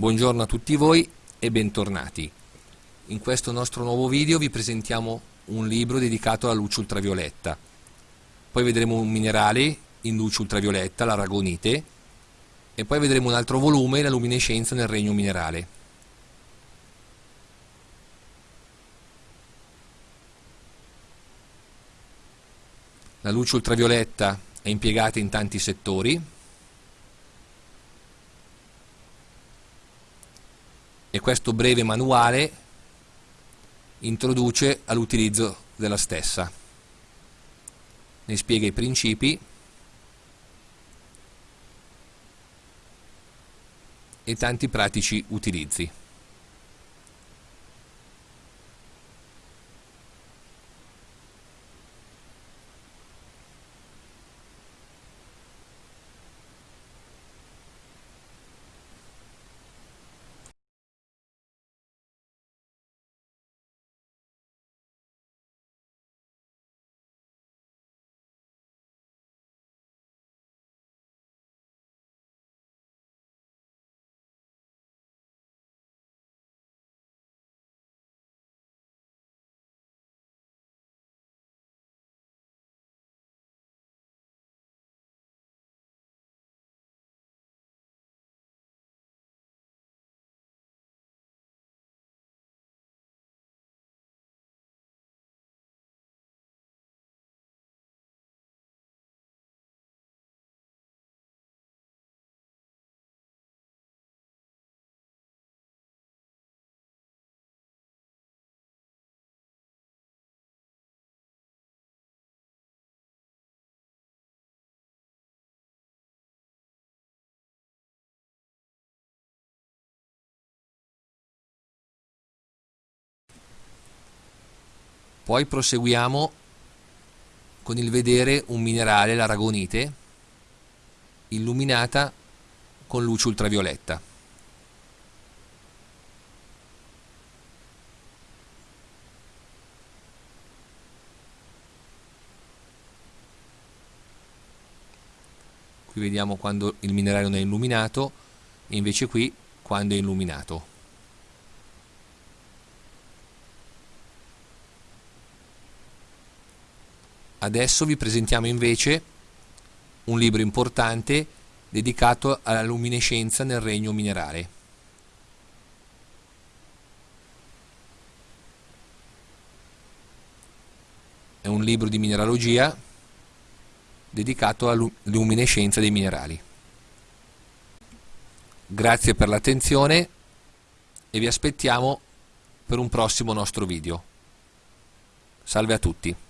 Buongiorno a tutti voi e bentornati. In questo nostro nuovo video vi presentiamo un libro dedicato alla luce ultravioletta. Poi vedremo un minerale in luce ultravioletta, l'aragonite, e poi vedremo un altro volume, la luminescenza nel regno minerale. La luce ultravioletta è impiegata in tanti settori, e questo breve manuale introduce all'utilizzo della stessa. Ne spiega i principi e tanti pratici utilizzi. Poi proseguiamo con il vedere un minerale, l'aragonite, illuminata con luce ultravioletta. Qui vediamo quando il minerale non è illuminato e invece qui quando è illuminato. Adesso vi presentiamo invece un libro importante dedicato alla luminescenza nel regno minerale. È un libro di mineralogia dedicato alla luminescenza dei minerali. Grazie per l'attenzione e vi aspettiamo per un prossimo nostro video. Salve a tutti!